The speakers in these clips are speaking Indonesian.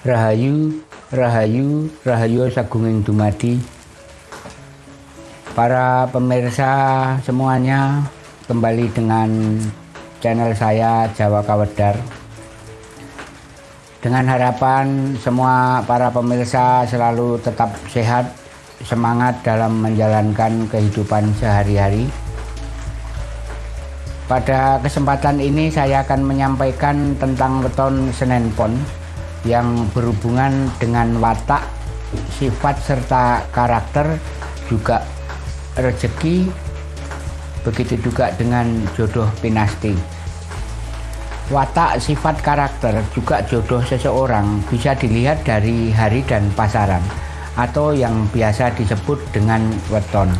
Rahayu, Rahayu, Rahayu Sagunging Dumadi. Para pemirsa semuanya, kembali dengan channel saya Jawa Kawedar. Dengan harapan semua para pemirsa selalu tetap sehat, semangat dalam menjalankan kehidupan sehari-hari. Pada kesempatan ini saya akan menyampaikan tentang weton Senen Pon yang berhubungan dengan watak, sifat serta karakter juga rezeki begitu juga dengan jodoh pinasti. Watak, sifat, karakter juga jodoh seseorang bisa dilihat dari hari dan pasaran atau yang biasa disebut dengan weton.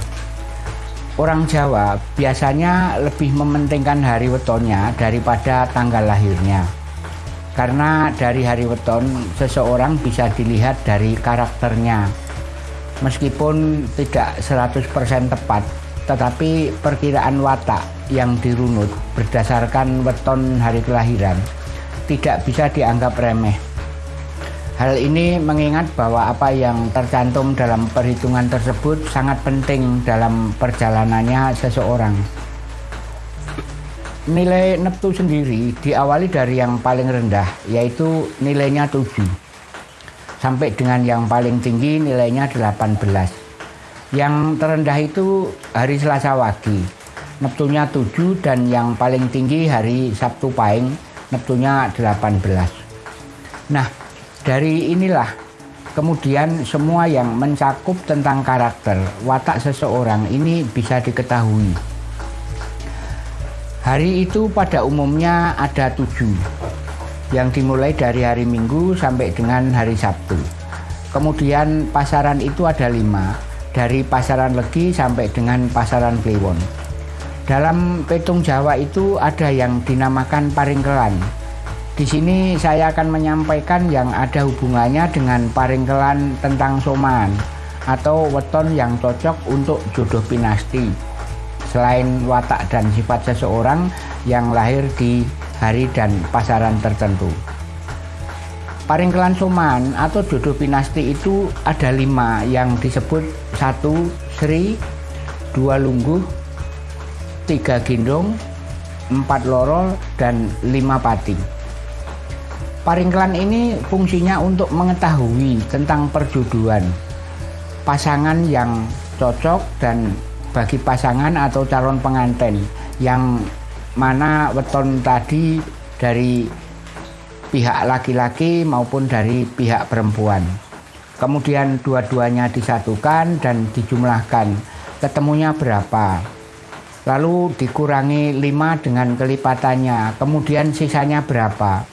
Orang Jawa biasanya lebih mementingkan hari wetonnya daripada tanggal lahirnya. Karena dari hari weton, seseorang bisa dilihat dari karakternya. Meskipun tidak 100% tepat, tetapi perkiraan watak yang dirunut berdasarkan weton hari kelahiran tidak bisa dianggap remeh. Hal ini mengingat bahwa apa yang tercantum dalam perhitungan tersebut sangat penting dalam perjalanannya seseorang. Nilai neptu sendiri diawali dari yang paling rendah, yaitu nilainya 7. Sampai dengan yang paling tinggi nilainya 18. Yang terendah itu hari Selasa Wage, neptunya 7 dan yang paling tinggi hari Sabtu Pahing, neptunya 18. Nah, dari inilah kemudian semua yang mencakup tentang karakter, watak seseorang ini bisa diketahui. Hari itu pada umumnya ada tujuh, yang dimulai dari hari Minggu sampai dengan hari Sabtu. Kemudian pasaran itu ada lima, dari pasaran Legi sampai dengan pasaran Kliwon. Dalam petung Jawa itu ada yang dinamakan paringkelan. Di sini saya akan menyampaikan yang ada hubungannya dengan paringkelan tentang soman atau weton yang cocok untuk jodoh pinasti selain watak dan sifat seseorang yang lahir di hari dan pasaran tertentu. Paringkelan Soman atau jodoh pinasti itu ada lima yang disebut satu Sri, dua Lungguh, tiga Gendong, empat Loro, dan lima Pati. Paringkelan ini fungsinya untuk mengetahui tentang perjodohan, pasangan yang cocok dan bagi pasangan atau calon pengantin yang mana weton tadi dari pihak laki-laki maupun dari pihak perempuan. Kemudian dua-duanya disatukan dan dijumlahkan. Ketemunya berapa? Lalu dikurangi 5 dengan kelipatannya. Kemudian sisanya berapa?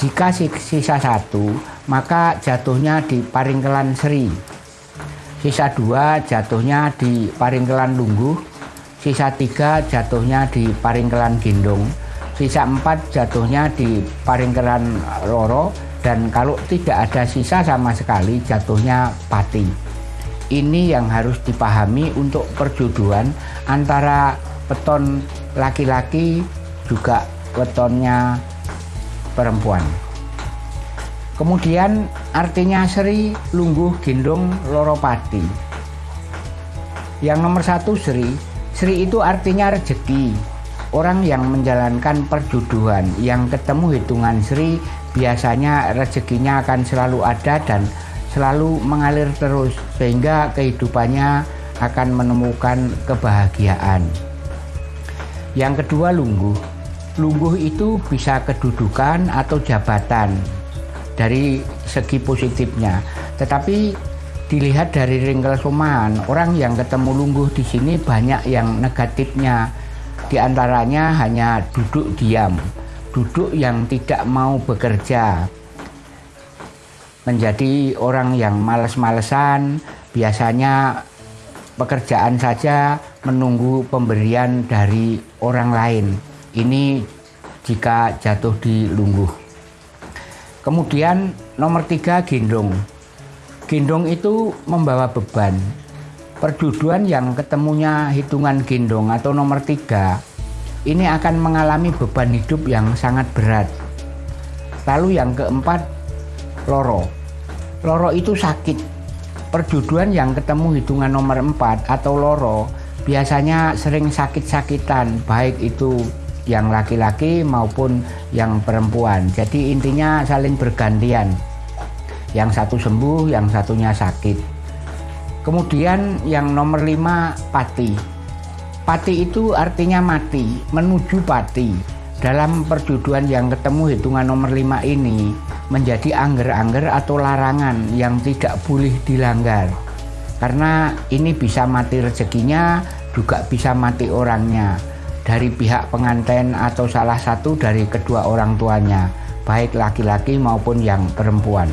Jika sisa satu, maka jatuhnya di paringkelan seri sisa dua jatuhnya di Paringkelan Lungguh, sisa tiga jatuhnya di Paringkelan Gendong, sisa empat jatuhnya di Paringkelan Loro, dan kalau tidak ada sisa sama sekali jatuhnya Pati. Ini yang harus dipahami untuk perjodohan antara weton laki-laki juga wetonnya perempuan. Kemudian artinya Sri, Lungguh, Gendong, Loropati. Yang nomor satu Sri, Sri itu artinya rezeki. Orang yang menjalankan perjodohan yang ketemu hitungan Sri biasanya rezekinya akan selalu ada dan selalu mengalir terus sehingga kehidupannya akan menemukan kebahagiaan. Yang kedua lungguh. Lungguh itu bisa kedudukan atau jabatan dari segi positifnya. Tetapi dilihat dari ringkel soman, orang yang ketemu lungguh di sini banyak yang negatifnya. Di antaranya hanya duduk diam, duduk yang tidak mau bekerja. Menjadi orang yang males-malesan, biasanya pekerjaan saja menunggu pemberian dari orang lain. Ini jika jatuh di lungguh. Kemudian nomor tiga gendong. Gendong itu membawa beban. Perjuduan yang ketemunya hitungan gendong atau nomor tiga ini akan mengalami beban hidup yang sangat berat. Lalu yang keempat loro. Loro itu sakit. Perjodohan yang ketemu hitungan nomor 4 atau loro biasanya sering sakit-sakitan, baik itu yang laki-laki maupun yang perempuan. Jadi intinya saling bergantian. Yang satu sembuh, yang satunya sakit. Kemudian yang nomor 5 pati. Pati itu artinya mati, menuju pati. Dalam perjodohan yang ketemu hitungan nomor 5 ini, menjadi angger-angger atau larangan yang tidak boleh dilanggar. Karena ini bisa mati rezekinya, juga bisa mati orangnya dari pihak pengantin atau salah satu dari kedua orang tuanya, baik laki-laki maupun yang perempuan.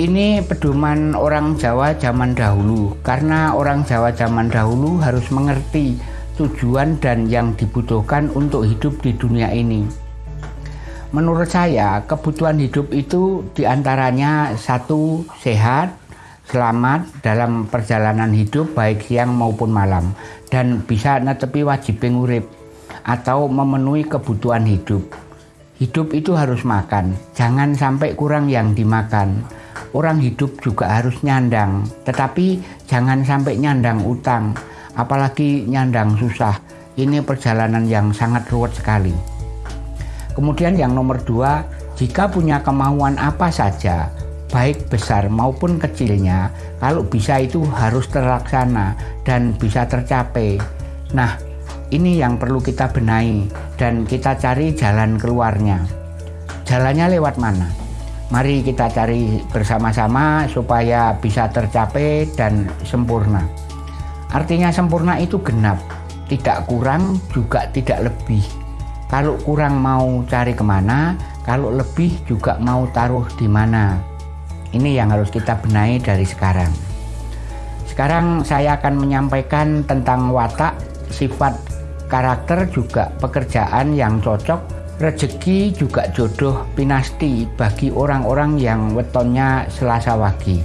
Ini pedoman orang Jawa zaman dahulu, karena orang Jawa zaman dahulu harus mengerti tujuan dan yang dibutuhkan untuk hidup di dunia ini. Menurut saya, kebutuhan hidup itu di antaranya satu, sehat, selamat dalam perjalanan hidup baik siang maupun malam, dan bisa netepi wajib urip atau memenuhi kebutuhan hidup. Hidup itu harus makan, jangan sampai kurang yang dimakan. Orang hidup juga harus nyandang, tetapi jangan sampai nyandang utang, apalagi nyandang susah. Ini perjalanan yang sangat ruwet sekali. Kemudian yang nomor dua, jika punya kemauan apa saja, baik besar maupun kecilnya, kalau bisa itu harus terlaksana dan bisa tercapai. Nah, ini yang perlu kita benahi dan kita cari jalan keluarnya. Jalannya lewat mana? Mari kita cari bersama-sama supaya bisa tercapai dan sempurna. Artinya sempurna itu genap, tidak kurang juga tidak lebih. Kalau kurang mau cari ke mana, kalau lebih juga mau taruh di mana. Ini yang harus kita benahi dari sekarang. Sekarang saya akan menyampaikan tentang watak, sifat, karakter juga pekerjaan yang cocok, rezeki juga jodoh pinasti bagi orang-orang yang wetonnya Selasa Wage.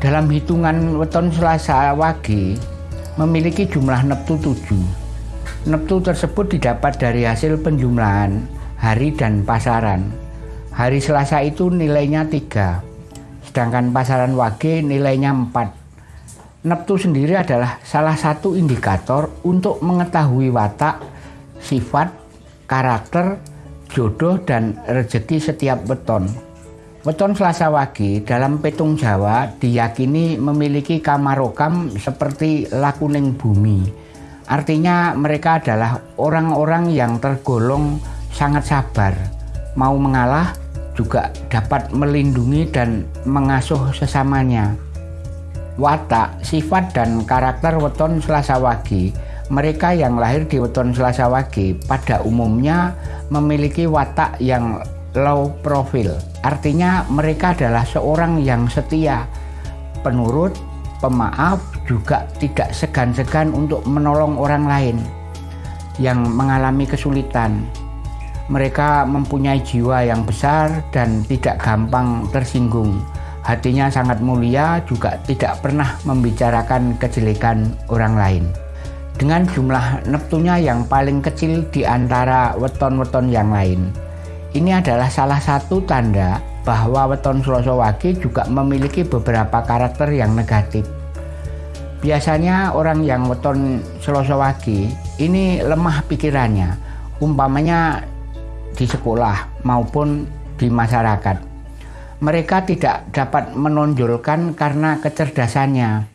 Dalam hitungan weton Selasa Wage memiliki jumlah neptu 7 Neptu tersebut didapat dari hasil penjumlahan hari dan pasaran. Hari Selasa itu nilainya 3, sedangkan pasaran Wage nilainya 4. Neptu sendiri adalah salah satu indikator untuk mengetahui watak, sifat, karakter, jodoh, dan rezeki setiap weton. Weton Selasa Wage dalam petung Jawa diyakini memiliki kamarokam seperti lakuning bumi Artinya mereka adalah orang-orang yang tergolong sangat sabar, mau mengalah juga dapat melindungi dan mengasuh sesamanya. Watak, sifat dan karakter weton Selasa Wage mereka yang lahir di weton Selasa Wage pada umumnya memiliki watak yang low profile. Artinya mereka adalah seorang yang setia, penurut, pemaaf juga tidak segan-segan untuk menolong orang lain yang mengalami kesulitan. Mereka mempunyai jiwa yang besar dan tidak gampang tersinggung. Hatinya sangat mulia, juga tidak pernah membicarakan kejelekan orang lain. Dengan jumlah neptunya yang paling kecil di antara weton-weton yang lain. Ini adalah salah satu tanda bahwa weton Wage juga memiliki beberapa karakter yang negatif. Biasanya orang yang weton Wage ini lemah pikirannya, umpamanya di sekolah maupun di masyarakat. Mereka tidak dapat menonjolkan karena kecerdasannya.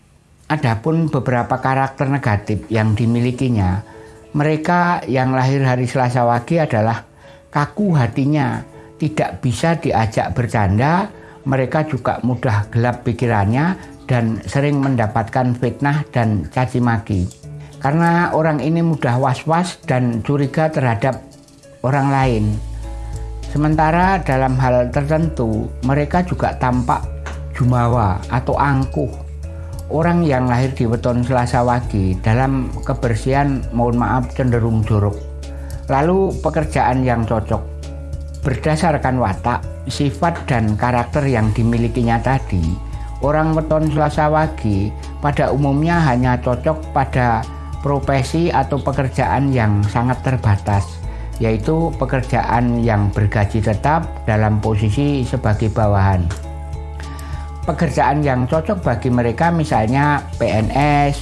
Adapun beberapa karakter negatif yang dimilikinya, mereka yang lahir hari Selasa Wage adalah kaku hatinya, tidak bisa diajak bercanda, mereka juga mudah gelap pikirannya dan sering mendapatkan fitnah dan caci maki. Karena orang ini mudah was-was dan curiga terhadap orang lain. Sementara dalam hal tertentu, mereka juga tampak jumawa atau angkuh. Orang yang lahir di weton Selasa Wage dalam kebersihan mohon maaf cenderung jorok. Lalu pekerjaan yang cocok Berdasarkan watak, sifat dan karakter yang dimilikinya tadi, orang weton Selasa Wage pada umumnya hanya cocok pada profesi atau pekerjaan yang sangat terbatas, yaitu pekerjaan yang bergaji tetap dalam posisi sebagai bawahan. pekerjaan yang cocok bagi mereka misalnya PNS,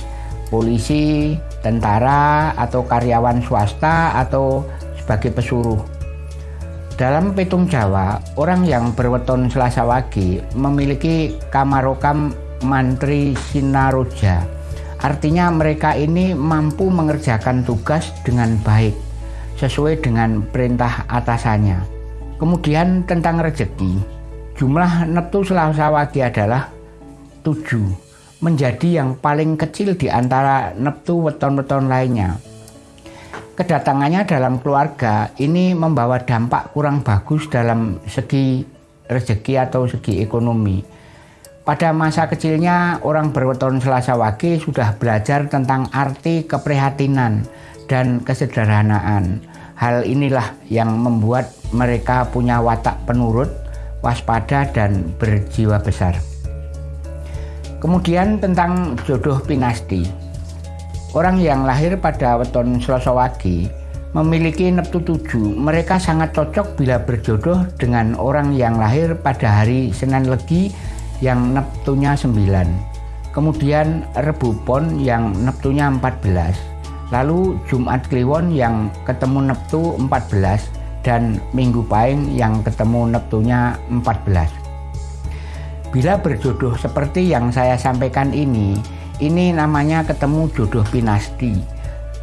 polisi, tentara atau karyawan swasta atau sebagai pesuruh. Dalam petung Jawa, orang yang berweton Selasa Wage memiliki kamarokam mantri sinaroja. Artinya mereka ini mampu mengerjakan tugas dengan baik sesuai dengan perintah atasannya. Kemudian tentang rezeki, jumlah neptu Selasa Wage adalah 7, menjadi yang paling kecil di antara neptu weton-weton lainnya. Kedatangannya dalam keluarga ini membawa dampak kurang bagus dalam segi rezeki atau segi ekonomi. Pada masa kecilnya, orang berweton Selasa Wage sudah belajar tentang arti keprihatinan dan kesederhanaan. Hal inilah yang membuat mereka punya watak penurut, waspada, dan berjiwa besar. Kemudian tentang jodoh pinasti. Orang yang lahir pada weton Selasa Wage memiliki neptu tujuh. Mereka sangat cocok bila berjodoh dengan orang yang lahir pada hari Senin Legi yang neptunya 9. Kemudian Rebu Pon yang neptunya 14. Lalu Jumat Kliwon yang ketemu neptu 14 dan Minggu Paing yang ketemu neptunya 14. Bila berjodoh seperti yang saya sampaikan ini, ini namanya ketemu jodoh pinasti.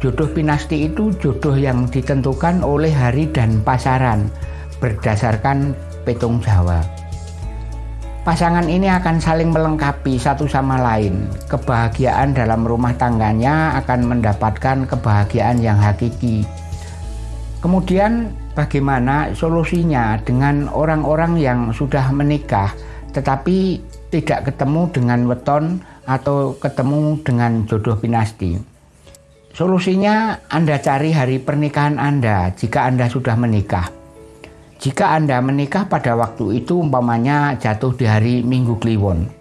Jodoh pinasti itu jodoh yang ditentukan oleh hari dan pasaran berdasarkan petung Jawa. Pasangan ini akan saling melengkapi satu sama lain. Kebahagiaan dalam rumah tangganya akan mendapatkan kebahagiaan yang hakiki. Kemudian bagaimana solusinya dengan orang-orang yang sudah menikah tetapi tidak ketemu dengan weton atau ketemu dengan jodoh pinasti. Solusinya Anda cari hari pernikahan Anda jika Anda sudah menikah. Jika Anda menikah pada waktu itu umpamanya jatuh di hari Minggu Kliwon.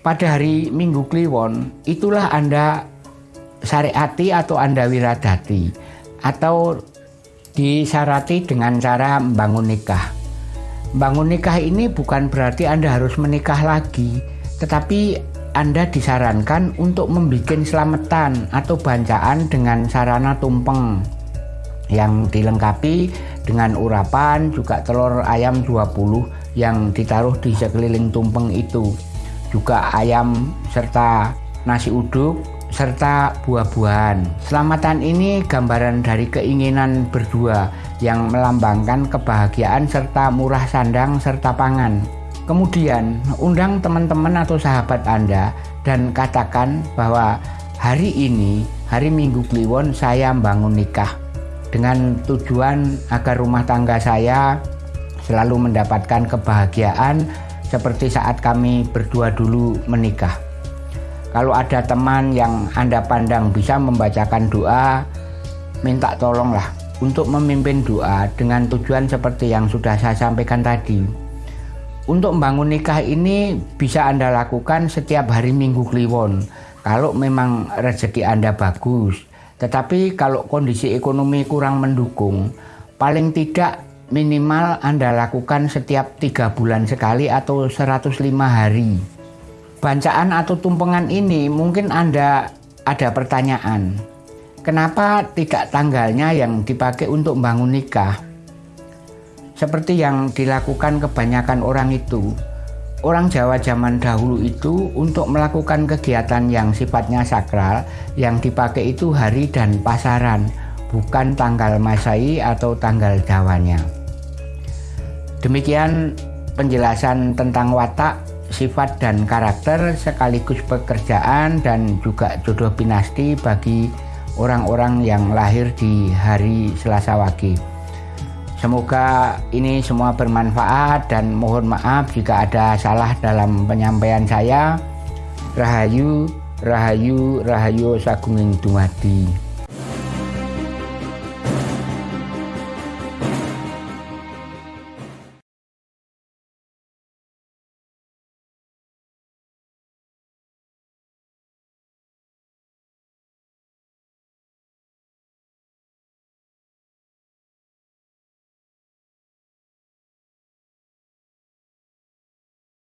Pada hari Minggu Kliwon itulah Anda syariati atau Anda wiradati atau disarati dengan cara membangun nikah. Bangun nikah ini bukan berarti Anda harus menikah lagi, tetapi anda disarankan untuk membuat selamatan atau bancaan dengan sarana tumpeng yang dilengkapi dengan urapan juga telur ayam 20 yang ditaruh di sekeliling tumpeng itu. Juga ayam serta nasi uduk serta buah-buahan. Selamatan ini gambaran dari keinginan berdua yang melambangkan kebahagiaan serta murah sandang serta pangan. Kemudian undang teman-teman atau sahabat Anda dan katakan bahwa hari ini, hari Minggu Kliwon saya membangun nikah dengan tujuan agar rumah tangga saya selalu mendapatkan kebahagiaan seperti saat kami berdua dulu menikah. Kalau ada teman yang Anda pandang bisa membacakan doa, minta tolonglah untuk memimpin doa dengan tujuan seperti yang sudah saya sampaikan tadi. Untuk membangun nikah ini bisa Anda lakukan setiap hari Minggu Kliwon kalau memang rezeki Anda bagus. Tetapi kalau kondisi ekonomi kurang mendukung, paling tidak minimal Anda lakukan setiap tiga bulan sekali atau 105 hari. Bancaan atau tumpengan ini mungkin Anda ada pertanyaan. Kenapa tidak tanggalnya yang dipakai untuk membangun nikah? seperti yang dilakukan kebanyakan orang itu. Orang Jawa zaman dahulu itu untuk melakukan kegiatan yang sifatnya sakral yang dipakai itu hari dan pasaran, bukan tanggal Masai atau tanggal Jawanya. Demikian penjelasan tentang watak, sifat dan karakter sekaligus pekerjaan dan juga jodoh pinasti bagi orang-orang yang lahir di hari Selasa Wage. Semoga ini semua bermanfaat dan mohon maaf jika ada salah dalam penyampaian saya. Rahayu, Rahayu, Rahayu Sagunging Dumadi.